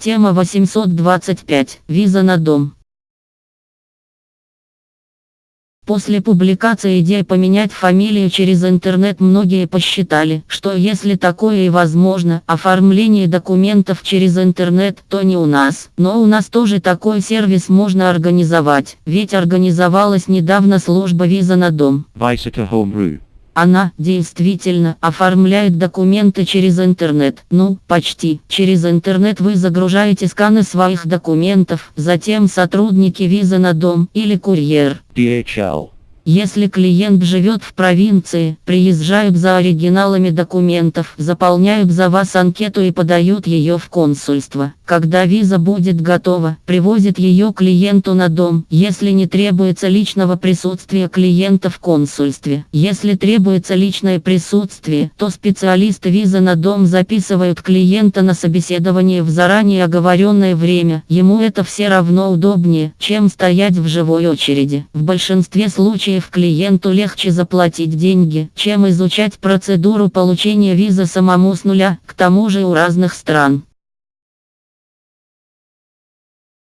Тема 825. Виза на дом. После публикации идеи поменять фамилию через интернет многие посчитали, что если такое и возможно, оформление документов через интернет, то не у нас. Но у нас тоже такой сервис можно организовать, ведь организовалась недавно служба виза на дом. Visita Home.ru Она, действительно, оформляет документы через интернет. Ну, почти. Через интернет вы загружаете сканы своих документов, затем сотрудники визы на дом или курьер. DHL Если клиент живет в провинции, приезжают за оригиналами документов, заполняют за вас анкету и подают ее в консульство. Когда виза будет готова, привозит ее клиенту на дом, если не требуется личного присутствия клиента в консульстве. Если требуется личное присутствие, то специалисты визы на дом записывают клиента на собеседование в заранее оговоренное время. Ему это все равно удобнее, чем стоять в живой очереди. В большинстве случаев клиенту легче заплатить деньги, чем изучать процедуру получения визы самому с нуля, к тому же у разных стран.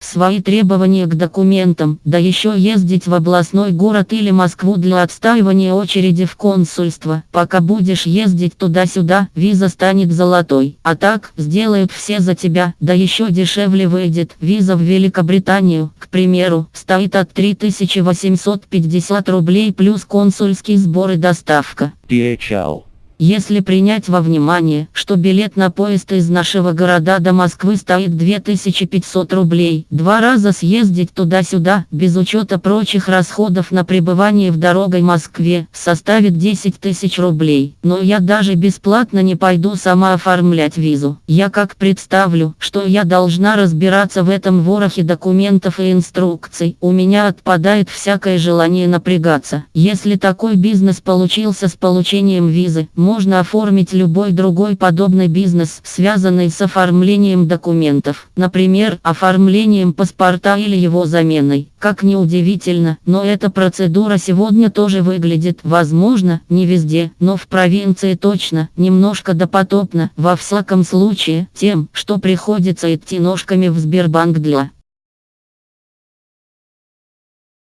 Свои требования к документам, да еще ездить в областной город или Москву для отстаивания очереди в консульство. Пока будешь ездить туда-сюда, виза станет золотой. А так, сделают все за тебя, да еще дешевле выйдет. Виза в Великобританию, к примеру, стоит от 3850 рублей плюс консульский сбор и доставка. DHL Если принять во внимание, что билет на поезд из нашего города до Москвы стоит 2500 рублей, два раза съездить туда-сюда, без учета прочих расходов на пребывание в дорогой Москве, составит 10 тысяч рублей. Но я даже бесплатно не пойду сама оформлять визу. Я как представлю, что я должна разбираться в этом ворохе документов и инструкций, у меня отпадает всякое желание напрягаться. Если такой бизнес получился с получением визы, можно оформить любой другой подобный бизнес, связанный с оформлением документов, например, оформлением паспорта или его заменой. Как ни удивительно, но эта процедура сегодня тоже выглядит, возможно, не везде, но в провинции точно, немножко допотопно, во всяком случае, тем, что приходится идти ножками в Сбербанк для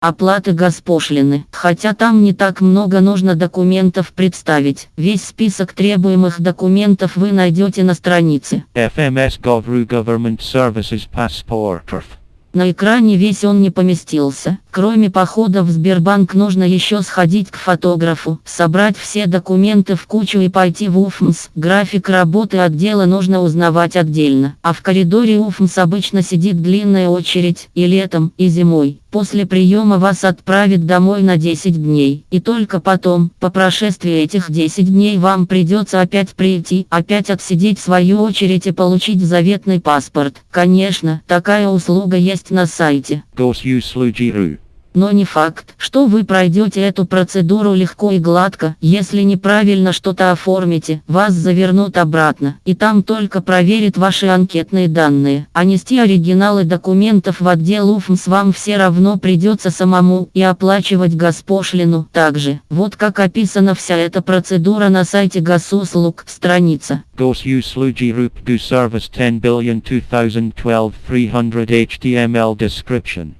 Оплаты госпошлины. Хотя там не так много нужно документов представить. Весь список требуемых документов вы найдете на странице. FMS Gov.ru Government Services Passport. На экране весь он не поместился. Кроме похода в Сбербанк нужно еще сходить к фотографу, собрать все документы в кучу и пойти в УФМС. График работы отдела нужно узнавать отдельно. А в коридоре УФМС обычно сидит длинная очередь и летом, и зимой. После приема вас отправят домой на 10 дней. И только потом, по прошествии этих 10 дней вам придется опять прийти, опять отсидеть свою очередь и получить заветный паспорт. Конечно, такая услуга есть на сайте. Gosuse.ru Но не факт, что вы пройдете эту процедуру легко и гладко, если неправильно что-то оформите, вас завернут обратно, и там только проверят ваши анкетные данные. А нести оригиналы документов в отдел УФМС вам все равно придется самому и оплачивать госпошлину также. Вот как описана вся эта процедура на сайте госуслуг, страница. Service 10 billion 2012 300 HTML description.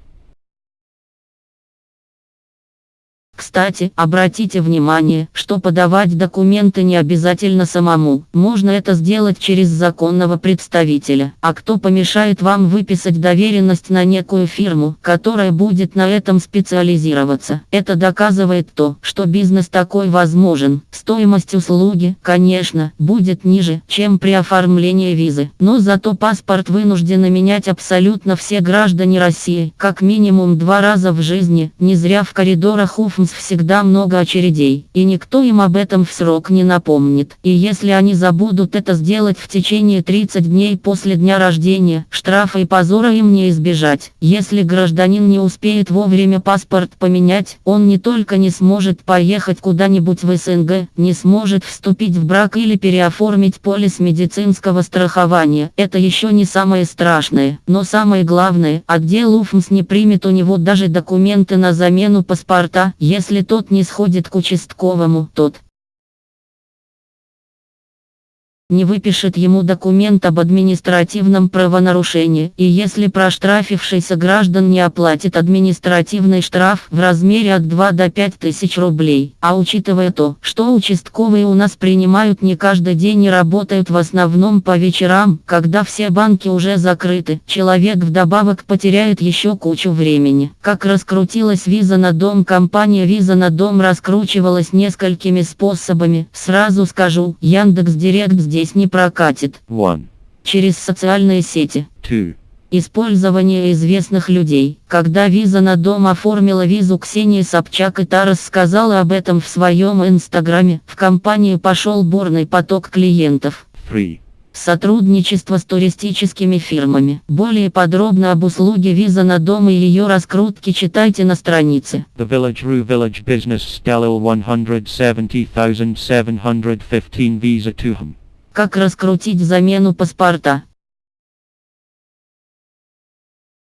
Кстати, обратите внимание, что подавать документы не обязательно самому. Можно это сделать через законного представителя. А кто помешает вам выписать доверенность на некую фирму, которая будет на этом специализироваться? Это доказывает то, что бизнес такой возможен. Стоимость услуги, конечно, будет ниже, чем при оформлении визы. Но зато паспорт вынуждены менять абсолютно все граждане России, как минимум два раза в жизни. Не зря в коридорах УФМС всегда много очередей, и никто им об этом в срок не напомнит. И если они забудут это сделать в течение 30 дней после дня рождения, штрафа и позора им не избежать. Если гражданин не успеет вовремя паспорт поменять, он не только не сможет поехать куда-нибудь в СНГ, не сможет вступить в брак или переоформить полис медицинского страхования. Это еще не самое страшное, но самое главное, отдел УФМС не примет у него даже документы на замену паспорта, если тот не сходит к участковому, тот не выпишет ему документ об административном правонарушении, и если проштрафившийся граждан не оплатит административный штраф в размере от 2 до 5 тысяч рублей. А учитывая то, что участковые у нас принимают не каждый день и работают в основном по вечерам, когда все банки уже закрыты, человек вдобавок потеряет еще кучу времени. Как раскрутилась виза на дом, компания виза на дом раскручивалась несколькими способами. Сразу скажу, Яндекс Директ здесь не прокатит. 1. Через социальные сети. 2. Использование известных людей. Когда виза на дом оформила визу Ксении Собчак и та рассказала об этом в своем инстаграме, в компанию пошел бурный поток клиентов. 3. Сотрудничество с туристическими фирмами. Более подробно об услуге виза на дом и ее раскрутке читайте на странице. The Village Rue Village Business Stalil 170,715 Visa to him. Как раскрутить замену паспорта?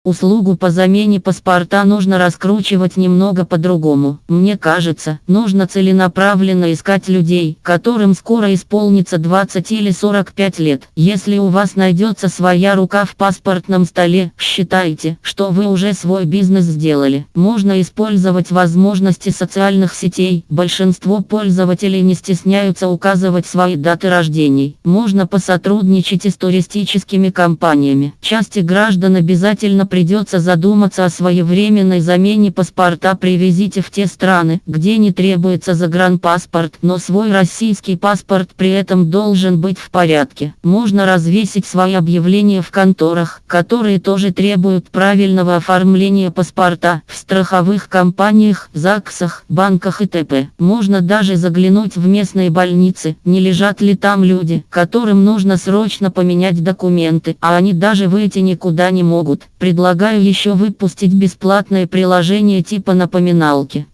Услугу по замене паспорта нужно раскручивать немного по-другому. Мне кажется, нужно целенаправленно искать людей, которым скоро исполнится 20 или 45 лет. Если у вас найдется своя рука в паспортном столе, считайте, что вы уже свой бизнес сделали. Можно использовать возможности социальных сетей. Большинство пользователей не стесняются указывать свои даты рождений. Можно посотрудничать и с туристическими компаниями. Части граждан обязательно придется задуматься о своевременной замене паспорта привезите в те страны, где не требуется загранпаспорт, но свой российский паспорт при этом должен быть в порядке. Можно развесить свои объявления в конторах, которые тоже требуют правильного оформления паспорта, в страховых компаниях, ЗАГСах, банках и т.п. Можно даже заглянуть в местные больницы, не лежат ли там люди, которым нужно срочно поменять документы, а они даже выйти никуда не могут. Предлагаю еще выпустить бесплатное приложение типа напоминалки.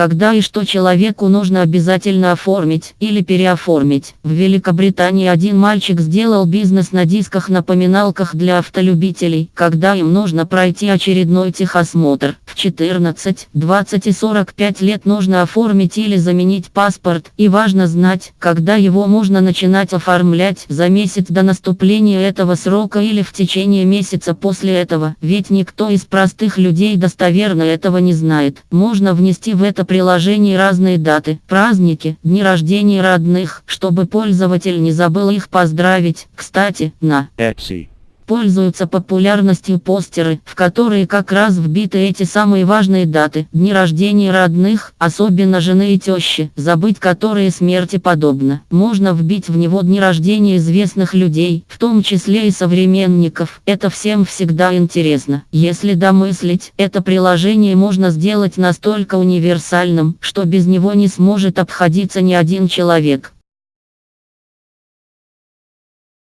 Когда и что человеку нужно обязательно оформить или переоформить. В Великобритании один мальчик сделал бизнес на дисках-напоминалках для автолюбителей, когда им нужно пройти очередной техосмотр. В 14, 20 и 45 лет нужно оформить или заменить паспорт, и важно знать, когда его можно начинать оформлять за месяц до наступления этого срока или в течение месяца после этого, ведь никто из простых людей достоверно этого не знает. Можно внести в это приложении разные даты, праздники, дни рождения родных, чтобы пользователь не забыл их поздравить. Кстати, на Etsy. Пользуются популярностью постеры, в которые как раз вбиты эти самые важные даты, дни рождения родных, особенно жены и тещи, забыть которые смерти подобно. Можно вбить в него дни рождения известных людей, в том числе и современников. Это всем всегда интересно. Если домыслить, это приложение можно сделать настолько универсальным, что без него не сможет обходиться ни один человек.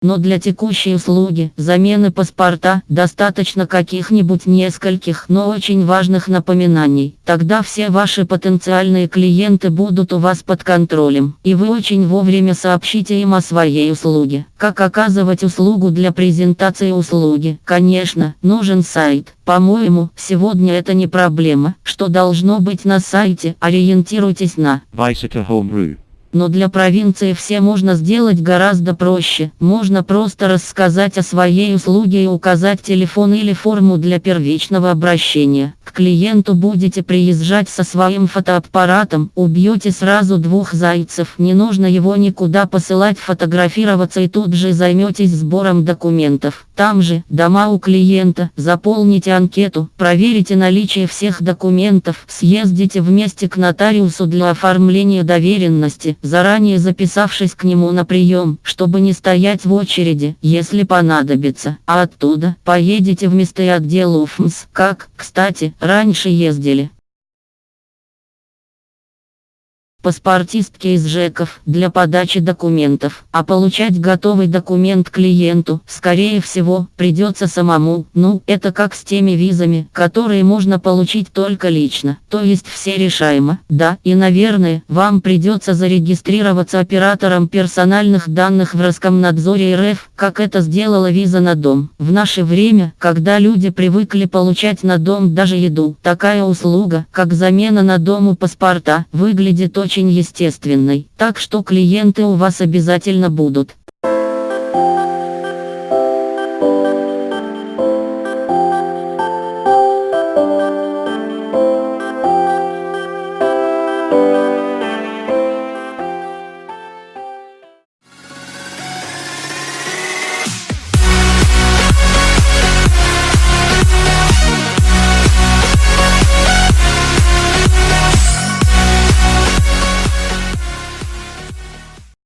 Но для текущей услуги, замены паспорта, достаточно каких-нибудь нескольких, но очень важных напоминаний. Тогда все ваши потенциальные клиенты будут у вас под контролем, и вы очень вовремя сообщите им о своей услуге. Как оказывать услугу для презентации услуги? Конечно, нужен сайт. По-моему, сегодня это не проблема, что должно быть на сайте, ориентируйтесь на to Home. Но для провинции все можно сделать гораздо проще. Можно просто рассказать о своей услуге и указать телефон или форму для первичного обращения. Клиенту будете приезжать со своим фотоаппаратом, убьете сразу двух зайцев. Не нужно его никуда посылать фотографироваться и тут же займетесь сбором документов. Там же, дома у клиента, заполните анкету, проверите наличие всех документов, съездите вместе к нотариусу для оформления доверенности, заранее записавшись к нему на прием, чтобы не стоять в очереди, если понадобится. А оттуда поедете в места отдел УФМС, как, кстати, раньше ездили. Паспортистки из ЖЭКов для подачи документов, а получать готовый документ клиенту, скорее всего, придется самому. Ну, это как с теми визами, которые можно получить только лично, то есть все решаемо. Да, и наверное, вам придется зарегистрироваться оператором персональных данных в Роскомнадзоре РФ, как это сделала виза на дом. В наше время, когда люди привыкли получать на дом даже еду, такая услуга, как замена на дому паспорта, выглядит очень очень естественной, так что клиенты у вас обязательно будут.